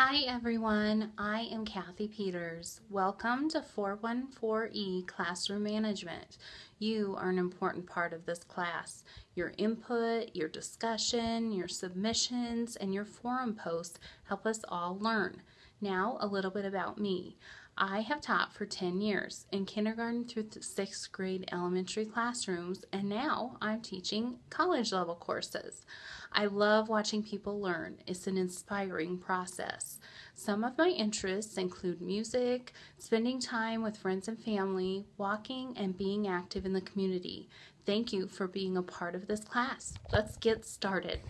Hi everyone, I am Kathy Peters. Welcome to 414E Classroom Management. You are an important part of this class. Your input, your discussion, your submissions, and your forum posts help us all learn. Now, a little bit about me. I have taught for 10 years in kindergarten through sixth grade elementary classrooms, and now I'm teaching college level courses. I love watching people learn. It's an inspiring process. Some of my interests include music, spending time with friends and family, walking, and being active in the community. Thank you for being a part of this class. Let's get started.